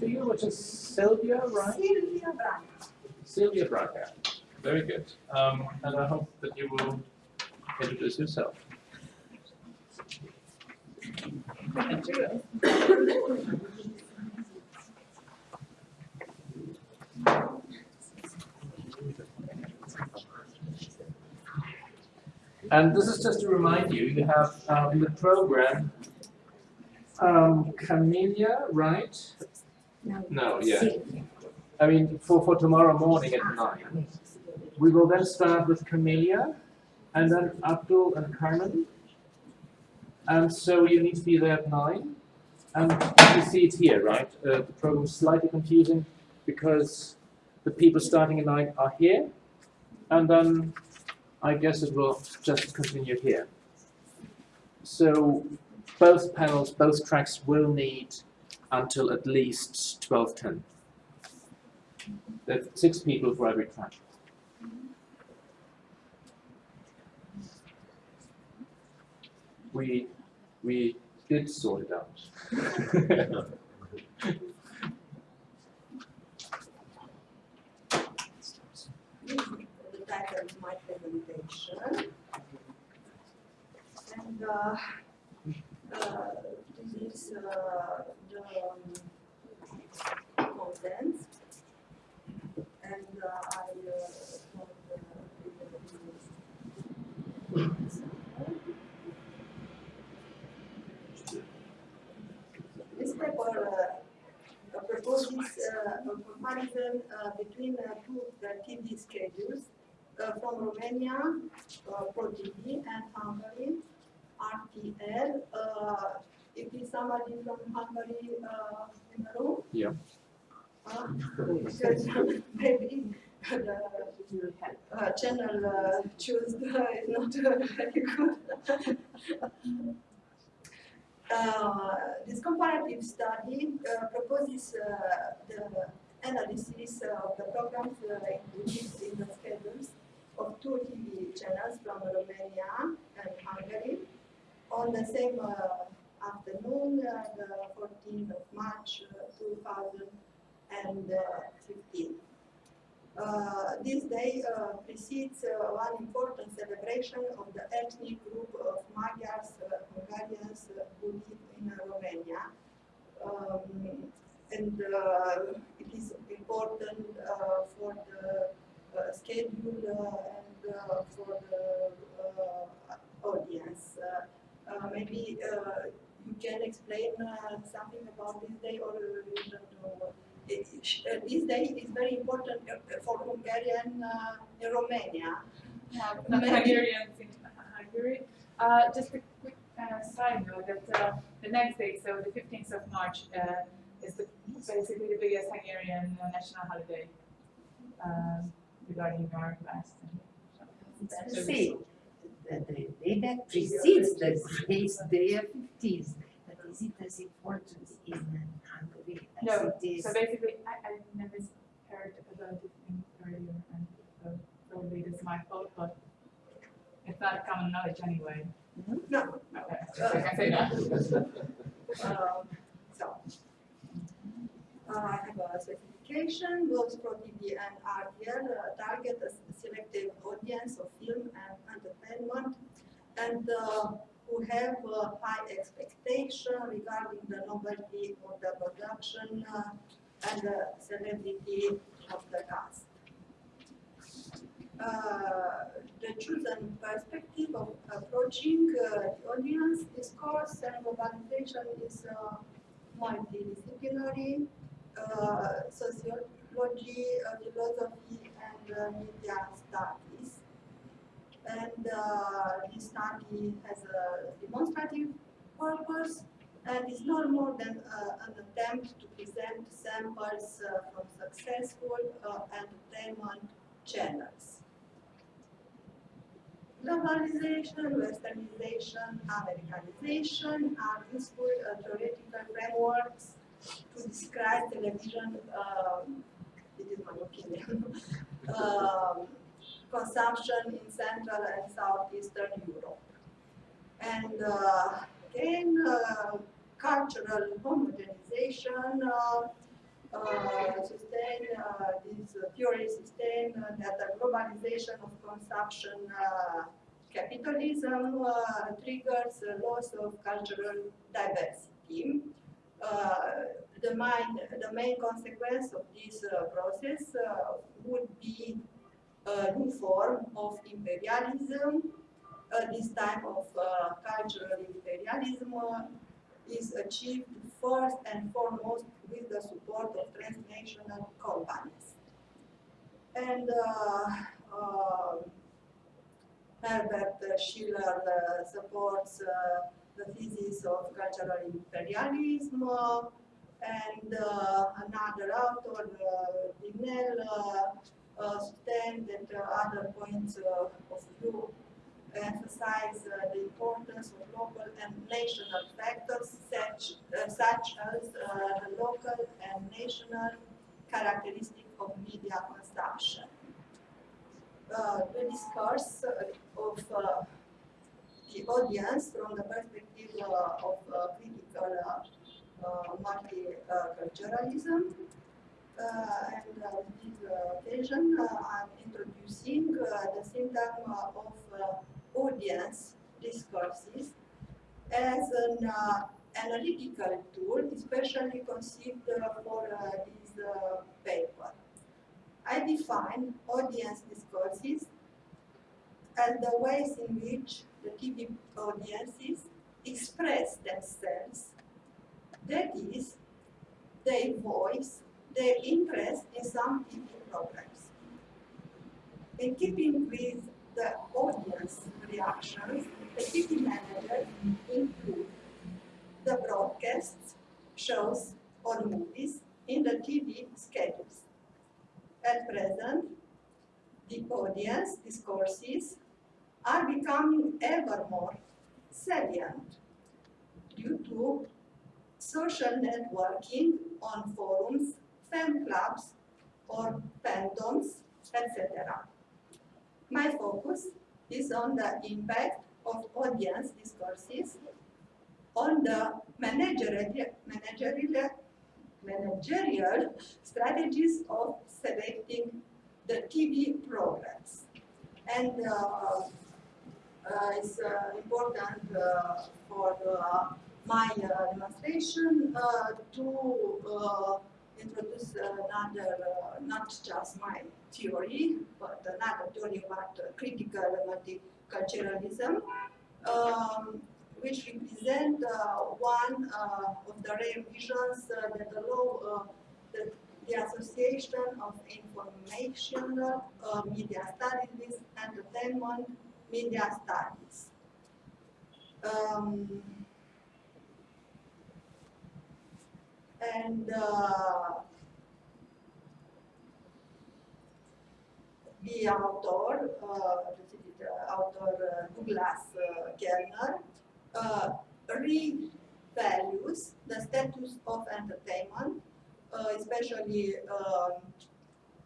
to you, which is Sylvia, right? Silvia Branca. Sylvia Braga. Very good. Um, and I hope that you will introduce yourself. And this is just to remind you, you have um, in the program um, Camellia, right? No, yeah. I mean, for, for tomorrow morning at 9. We will then start with Camellia, and then Abdul and Carmen. And so you need to be there at 9. And you see it here, right? Uh, the program is slightly confusing because the people starting at 9 are here, and then I guess it will just continue here. So both panels, both tracks will need until at least 12.10. There's six people for every track. We, we did sort it out. the title my presentation. And uh, uh, this is uh, the um, contents. And uh, I uh, uh, this paper uh, proposes uh, a comparison uh, between uh, two uh, TV schedules uh, from Romania, uh, ProTV, and Hungary, RTL. Uh, if is somebody from Hungary uh, in the room? Yeah. Uh, because maybe the uh, channel uh, choose is not uh, very good. Uh, this comparative study uh, proposes uh, the analysis of the programs uh, included in the schedules of two TV channels from Romania and Hungary on the same uh, afternoon, uh, the 14th of March uh, 2015. Uh, this day precedes one important celebration of the ethnic group of Magyars, Hungarians who live in Romania. Um, and uh, it is important uh, for the uh, schedule uh, and uh, for the uh, audience. Uh, uh, maybe uh, you can explain uh, something about this day or you don't know. It, uh, this day is very important uh, for Hungarian uh, in Romania. Yeah, Maybe- Hungarians in Hungary. Uh, just a quick uh, side note that uh, the next day, so the 15th of March, uh, is the, basically the biggest Hungarian uh, national holiday um, regarding our class. That's the same. The, the day that precedes the day's day of fifties, but is it as important in Hungary as No, it is? So basically, I, I never heard about this thing earlier, and so probably this is my fault, but it's not common knowledge anyway. No, Okay, so I can say that. Um, so, uh, I have a specification, both ProTV and RTL uh, target a s- selective audience of film and entertainment and uh, who have uh, high expectation regarding the novelty of the production uh, and the celebrity of the cast. Uh, the chosen perspective of approaching uh, the audience discourse and globalization is uh, multidisciplinary, sociology, philosophy, and media studies. And uh, this study has a demonstrative purpose and is no more than uh, an attempt to present samples uh, from successful uh, entertainment channels. Globalization, westernization, Americanization are useful uh, theoretical frameworks to describe television, um, it is my opinion, um, consumption in Central and Southeastern Europe. And uh, uh, cultural homogenization uh, uh, sustain uh, this theory sustain that the globalization of consumption capitalism triggers a loss of cultural diversity. The, main, the main consequence of this process would be a new form of imperialism. Uh, this type of uh, cultural imperialism is achieved first and foremost with the support of transnational companies. And Herbert Schiller uh, supports uh, the thesis of cultural imperialism, uh, and another author, uh, sustained that other points of view emphasize uh, the importance of local and national factors such, uh, such as uh, the local and national characteristic of media consumption. the discourse of uh, the audience from the perspective uh, of uh, critical multiculturalism. And on this occasion, I'm introducing the symptom of audience discourses as an analytical tool, especially conceived uh, uh, uh, for this paper. I define audience discourses and the ways in which the TV audiences express themselves. That is, they voice their interest in some TV programs. In keeping with the audience reactions, the TV manager include the broadcasts, shows, or movies in the TV schedules. At present, the audience discourses are becoming ever more salient due to social networking on forums, fan clubs, or fandoms, etc. My focus is on the impact of audience discourses on the managerial, managerial, managerial strategies of selecting the TV programs. And uh, uh, it's uh, important uh, for my demonstration to introduce another, not just my theory, but another theory about critical multiculturalism, um, which represent uh, one uh, of the rare visions uh, that allow the, the, association of informational media studies, entertainment, media studies. Um, and uh, the author, uh, the author uh, Douglas uh, Kellner, uh, revalues the status of entertainment, uh, especially um,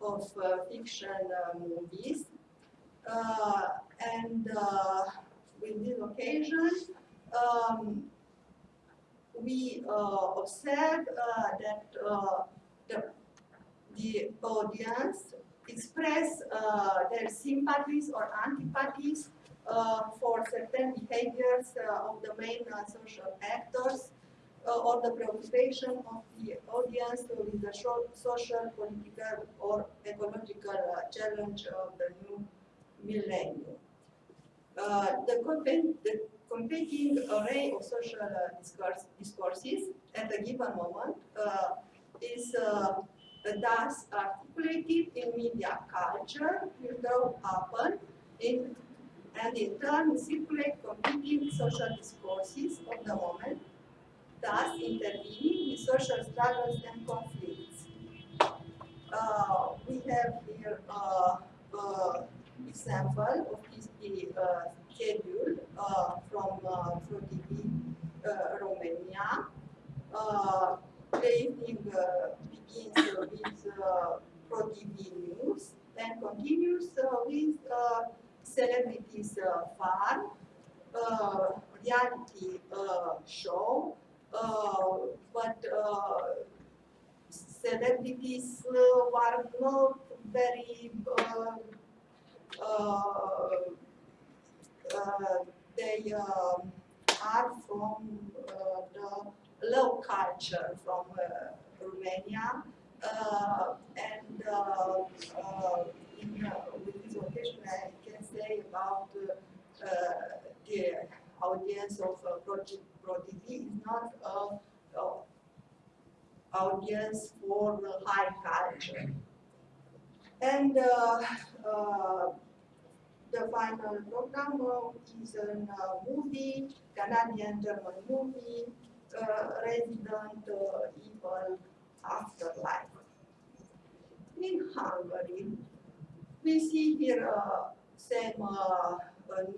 of uh, fiction uh, movies, uh, and uh, with this occasion, um, we uh, observe that the, the audience express their sympathies or antipathies uh, for certain behaviors uh, of the main uh, social actors or the preoccupation of the audience with the social, political, or ecological challenge of the new millennium. Uh, the, the, competing array of social uh, discourse, discourses at a given moment uh, is uh, thus articulated in media culture, will grow happen in, and in turn circulate competing social discourses of the moment, thus intervening in social struggles and conflicts. Uh, we have here uh, example of this uh, schedule uh, from uh, TV uh, Romania. Uh, the evening uh, begins with ProTV News and continues with Celebrities Fun, reality show, but celebrities are not very uh, uh, they um are from uh, the low culture from uh, Romania uh, and in, with this occasion I can say about the audience of uh, Project is not a, audience for the high culture. And uh, uh, the final program is a uh, movie, Canadian-German movie, uh, Resident Evil Afterlife. In Hungary, we see here uh, same uh,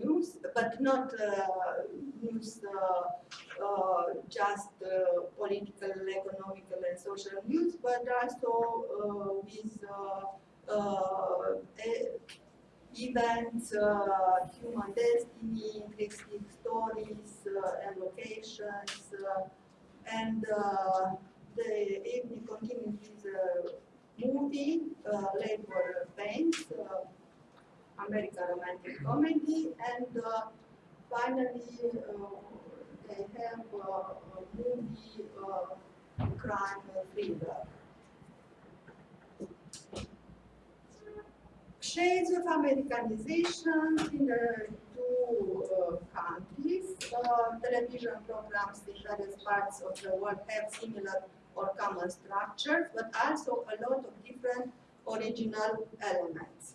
news, but not uh, news uh, just political, economical, and social news, but also with events, uh, human destiny, interesting stories, uh, and locations, uh, and uh, the evening continues with a movie, uh, Labor Pains, uh, American romantic comedy, and uh, finally uh, they have uh, a movie uh, crime thriller. Shades of Americanization in the two uh, countries. Uh, television programs in various parts of the world have similar or common structures, but also a lot of different original elements.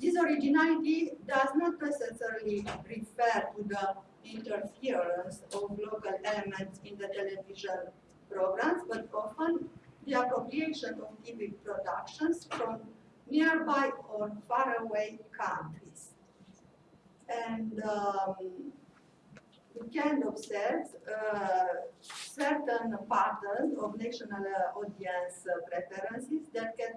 This originality does not necessarily refer to the interference of local elements in the television programs, but often the appropriation of TV productions from nearby or faraway countries. And um, we can observe uh, certain patterns of national uh, audience uh, preferences that can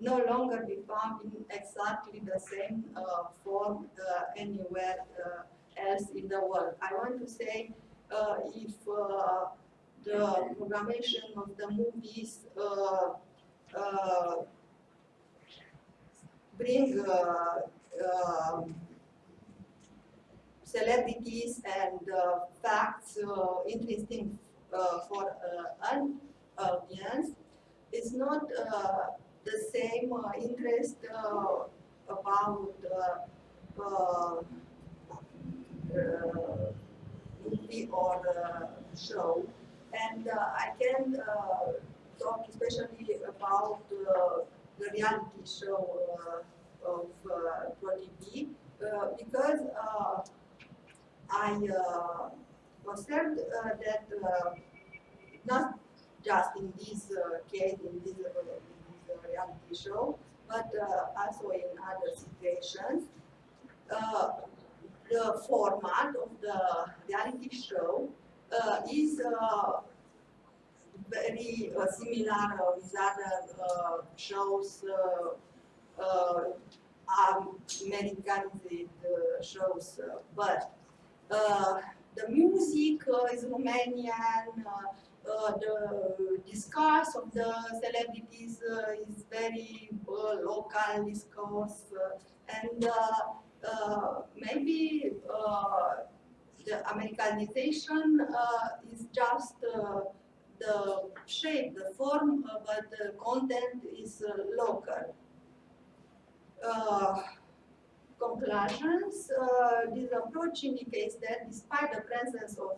no longer be found in exactly the same uh, form uh, anywhere uh, else in the world. I want to say uh, if the programmation of the movies bring uh, um, celebrities and uh, facts uh, interesting for an audience, it's not the same interest about movie or uh, show. And uh, I can uh, talk especially about the reality show uh, of uh, ProTV uh, because uh, I observed that not just in this case, in this, reality show, but also in other situations, the format of the reality show uh, is uh, very uh, similar with other uh, shows, uh, Americanized shows, but the music is Romanian, uh, the discourse of the celebrities uh, is very uh, local discourse, and maybe the Americanization is just the shape, the form, uh, but the content is uh, local. Uh, conclusions, this approach indicates that despite the presence of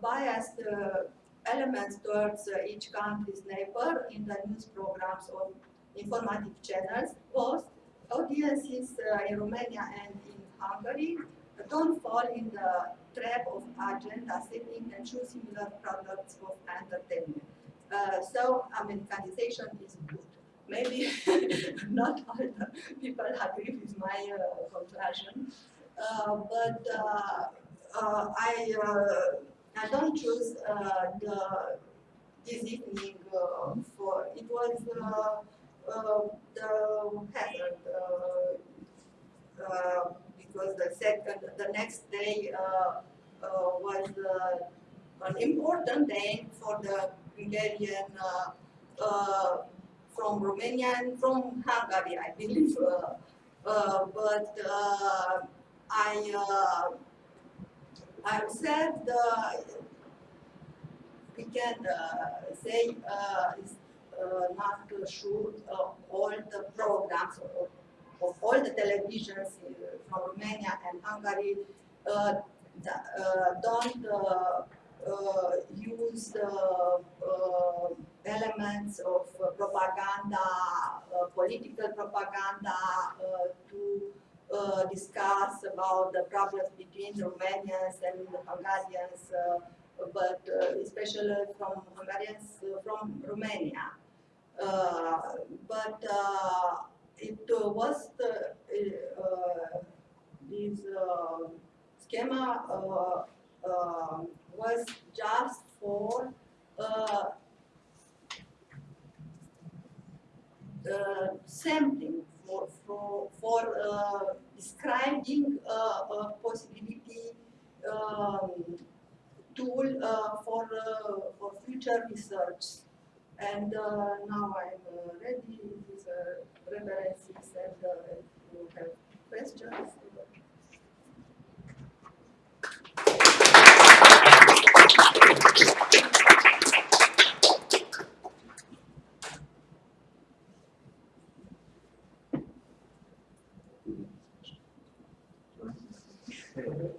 biased elements towards each country's neighbor in the news programs or informative channels, both audiences in Romania and in Hungary don't fall in the trap of agenda setting and choose similar products of entertainment. Uh, so Americanization is good. Maybe not all the people agree with my uh, conclusion, uh, but uh, uh, I uh, I don't choose the this evening for it was the hazard because the second the next day uh, uh, was uh, an important day for the Hungarian from Romania and from Hungary, I believe. But I I said uh, we can uh, say uh, is not uh, all the programs of, of all the televisions uh, from Romania and Hungary uh, uh, don't use the elements of propaganda, political propaganda to uh, discuss about the problems between Romanians and Hungarians, uh, but uh, especially from Hungarians from Romania. But it uh, was the, uh, this uh, schema uh, uh, was just for uh, sampling for for, for uh, describing uh, a possibility um, tool for for future research. And uh, now I'm uh, ready with uh, references and uh, if you have questions.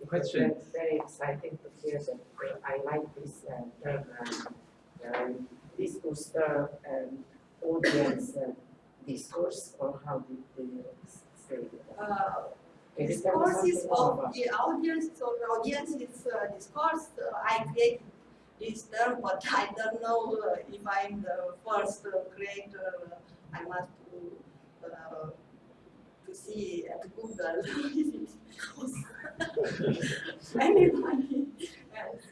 Question. It's very exciting to hear that uh, I like this uh, program. Um, this will serve um, audience uh, discourse or how did they say it? Uh, Can you tell us discourses of the audience, so the audience is uh, discourse, uh, I create this term, but I don't know uh, if I'm the first uh, creator, uh, I must to, uh, to see at Google. If it was anybody else.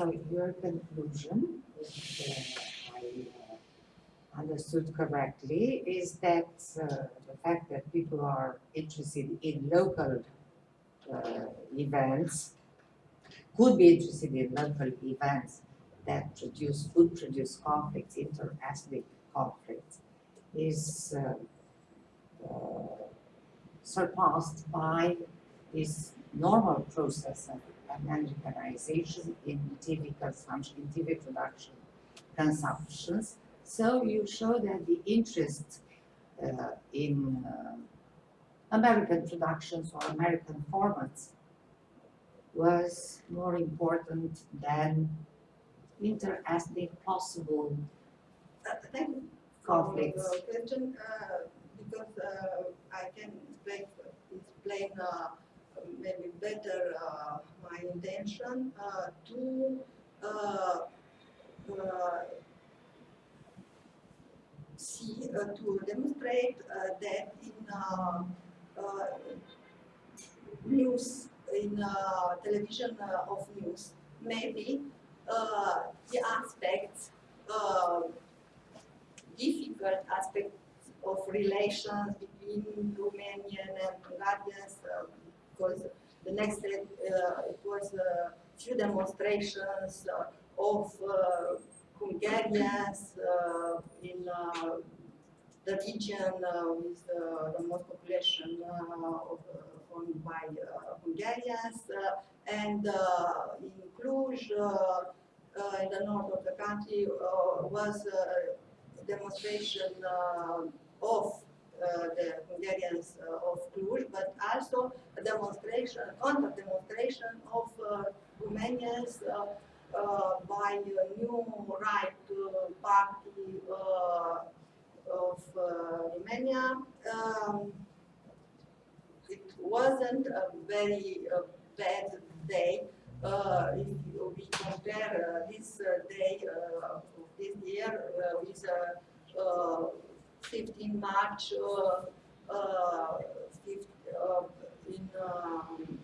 So your conclusion, if uh, I uh, understood correctly, is that uh, the fact that people are interested in local uh, events, could be interested in local events that produce, would produce conflicts, inter-ethnic conflicts, is uh, surpassed by this normal process of Americanization in TV consumption, in TV production consumptions. So you show that the interest uh, in uh, American productions or American formats was more important than inter-ethnic possible Uh, conflicts. question, uh, because uh, I can explain, explain uh, maybe better uh, my intention uh, to uh, uh see, uh, to demonstrate uh, that in news, in television of news, maybe the aspects difficult aspects of relations between Romanian and Hungarians uh, because the next day uh, it was a few demonstrations of uh, Hungarians uh, in the region with the most population of, owned by Hungarians and in Cluj uh, in the north of the country uh, was a demonstration uh, of the Hungarians uh, of Cluj, but also a demonstration, a counter demonstration of uh, Romanians uh, uh, by a new right uh, party uh, of uh, Romania. Um, it wasn't a very uh, bad day. Uh, if we compare uh, this uh, day uh, of this year uh, with uh, uh, 15 March uh, uh, uh, in um,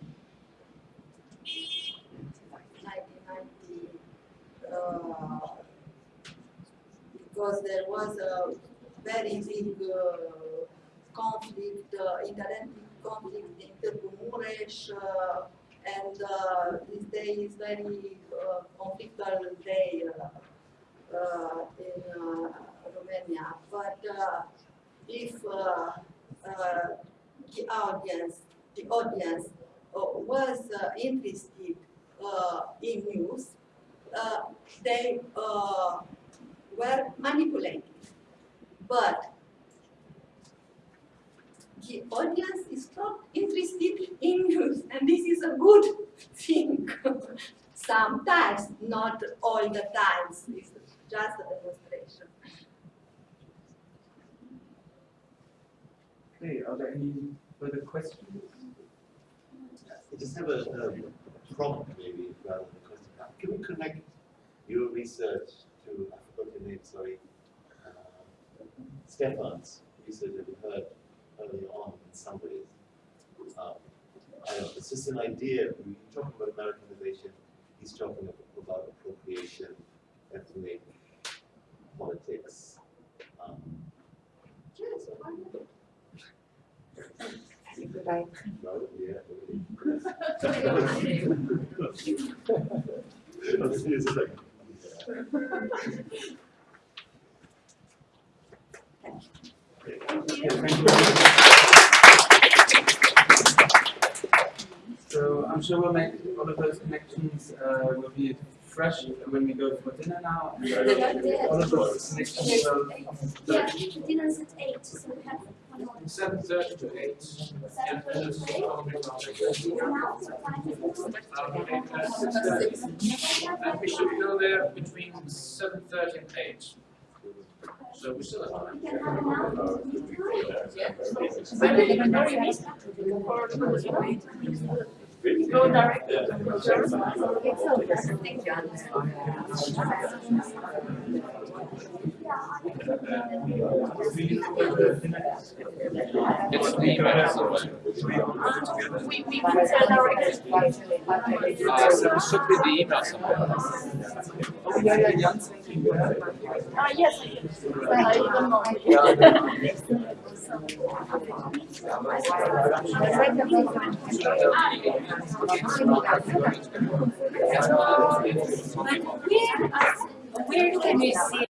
1990, uh, because there was a very big conflict, uh, interethnic conflict in Târgu Mureș, and uh, this day is very uh, conflictual day uh, in Romania. But uh, if uh, uh, the audience, the audience was interested in news, they were manipulated. But the audience is not interested in news, and this is a good thing. Sometimes, not all the times, it's just demonstration. Okay, are there any further questions? I just have a, um, prompt maybe rather than a question. Can we connect your research to, I forgot your name, sorry, uh, Stefan's research that we heard earlier on in some ways? Um, I don't know, it's just an idea, we talk about Americanization, he's talking about appropriation, ethnic politics. Um, Yes, why not? Goodbye. So I'm sure we'll make all of those connections uh, will be fresh and when we go for dinner now. And, uh, all of those connections will. Yeah, the dinner's at eight, so we have one more. Seven thirty to eight. Yeah, Seven thirty to eight. Now, so five minutes. Eight, six thirty. And we should go there between seven thirty and eight. So we still have time. We can have an hour. Go direct. It's the We, we can send direct. Uh, so it should be the email somewhere. Yeah, yeah, Jan's Ah, yes, I can. I don't know. Where can we see